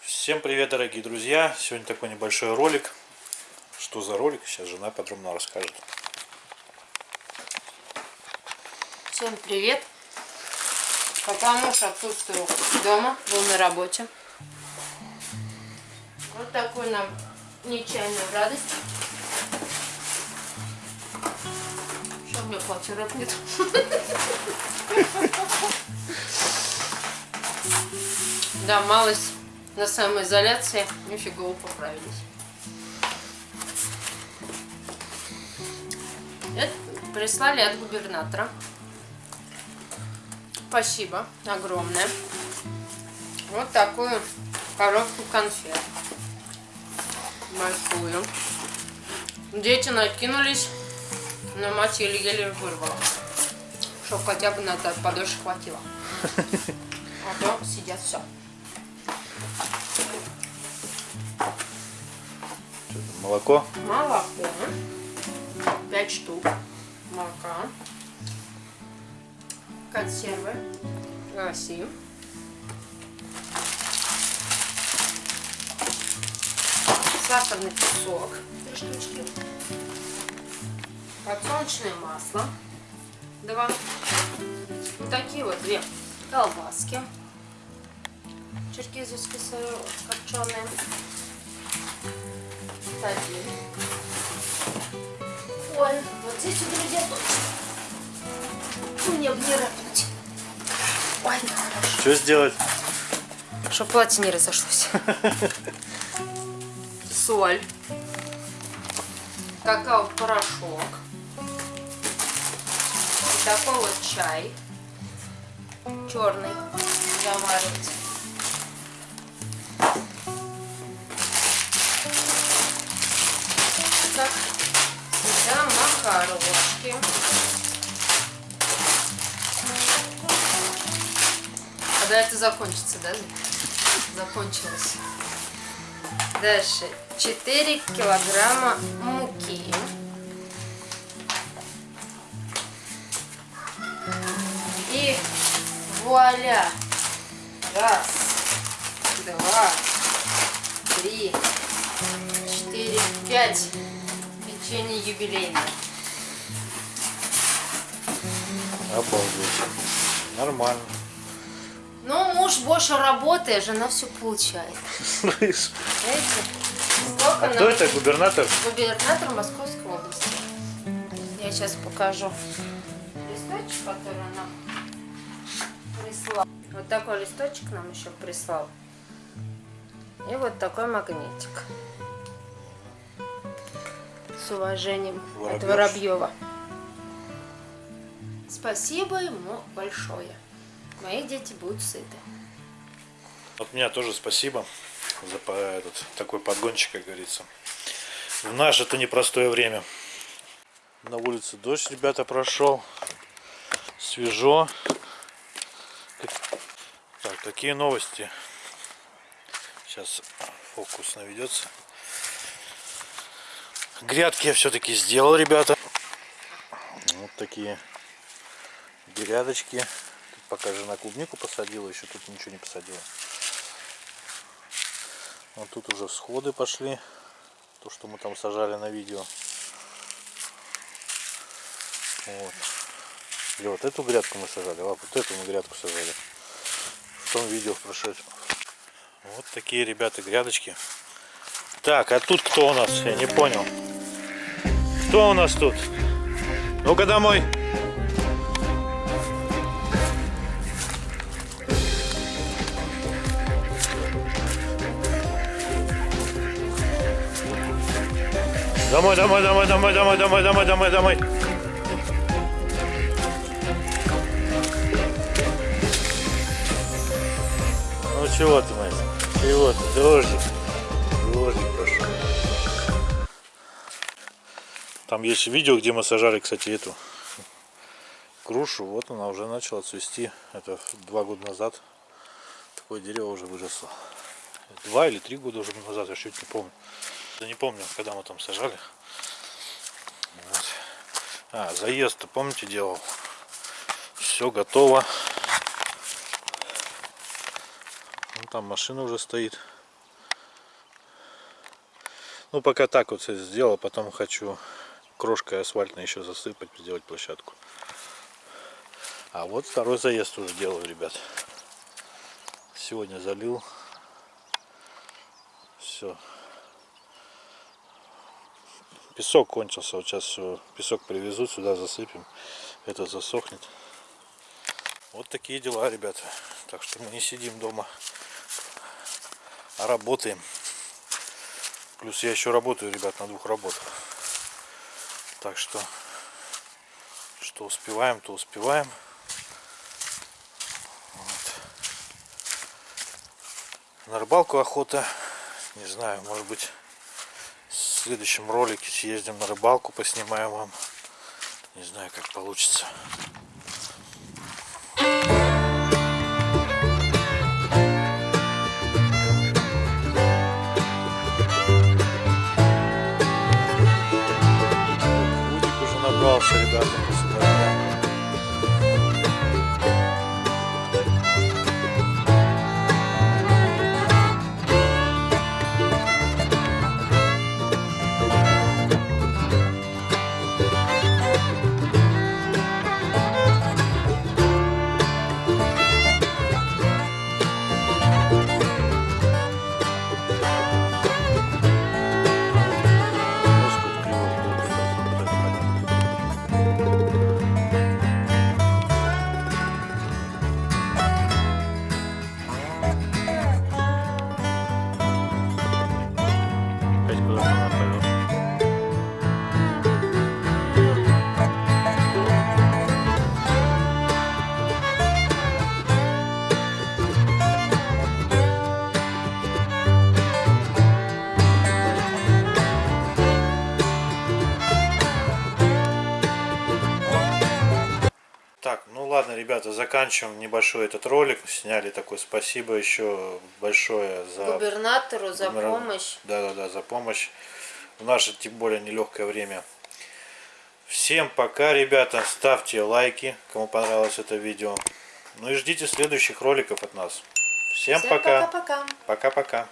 Всем привет, дорогие друзья! Сегодня такой небольшой ролик. Что за ролик? Сейчас жена подробно расскажет. Всем привет! Пока муж отсутствовал дома, был на работе. Вот такой нам нечаянную радость. Что у меня квартиры нет? Да, малость на самоизоляции. Нифига поправились. Это прислали от губернатора. Спасибо огромное. Вот такую коробку конфет. Большую. Дети накинулись, но мать еле-еле вырвала. Чтоб хотя бы на подольше хватило. А то сидят все. Молоко. Молоко. 5 штук молока. Консервы. Гаси. Сахарный песок. Три штучки. Подсолнечное масло. Два. Вот такие вот две колбаски. Черкизовский сыр копченый. Один. Ой, вот здесь друзья, точно. Мне бы не рыпнуть. Ой, хорошо. Что сделать? Чтобы платье не разошлось. Соль. Какао-порошок. И такой вот чай. Черный. Заваривать. Так. Сюда макарошки. Когда это закончится, да? Закончилось. Дальше. 4 килограмма муки. И вуаля. Раз, два, три, четыре, пять. Печенье юбилейное. Обалдеть. Нормально. Ну, муж больше работает, жена все получает. Слышь. Знаете? А кто это? Губернатор? Губернатор Московской области. Я сейчас покажу листочек, который нам прислал. Вот такой листочек нам еще прислал. И вот такой магнитик. С уважением от Воробьев. Воробьева. Спасибо ему большое. Мои дети будут сыты. От меня тоже спасибо за этот такой подгончик, как говорится. В наше это непростое время. На улице дождь, ребята, прошел. Свежо. Так, такие новости. Сейчас фокус наведется. Грядки я все-таки сделал, ребята. Вот такие грядочки. Пока жена клубнику посадила, еще тут ничего не посадила. Вот тут уже всходы пошли. То, что мы там сажали на видео. Вот. Или вот эту грядку мы сажали, а вот эту мы грядку сажали. В том видео в прошедшем. Вот такие, ребята, грядочки. Так, а тут кто у нас? Я не понял. Кто у нас тут? Ну-ка домой. Домой, домой, домой, домой, домой, домой, домой, домой, домой. Ну чего ты, Настя? Чего ты? Дождик. Дождик пошел. Там есть видео, где мы сажали, кстати, эту грушу. Вот она уже начала цвести. Это два года назад. Такое дерево уже выросло. Два или три года уже назад, я чуть не помню. Да не помню, когда мы там сажали. Вот. А, заезд, помните, делал? Все готово. Ну, там машина уже стоит. Ну, пока так вот сделал, потом хочу крошкой асфальтной еще засыпать, сделать площадку. А вот второй заезд уже делаю, ребят. Сегодня залил. Все. Песок кончился. Вот сейчас песок привезут, сюда засыпем. Это засохнет. Вот такие дела, ребята. Так что мы не сидим дома, а работаем. Плюс я еще работаю, ребят, на двух работах. Так что, что успеваем, то успеваем. Вот. На рыбалку охота. Не знаю, может быть, следующем ролике съездим на рыбалку, поснимаем вам. Не знаю, как получится. Удик уже набрался, ребята, после. Ребята, заканчиваем небольшой этот ролик. Сняли такой. Спасибо еще большое за Губернатору за Губернатор- помощь. Да, да, да, за помощь в наше тем более нелегкое время. Всем пока, ребята. Ставьте лайки, кому понравилось это видео. Ну и ждите следующих роликов от нас. Всем Всем пока. пока-пока. Пока-пока.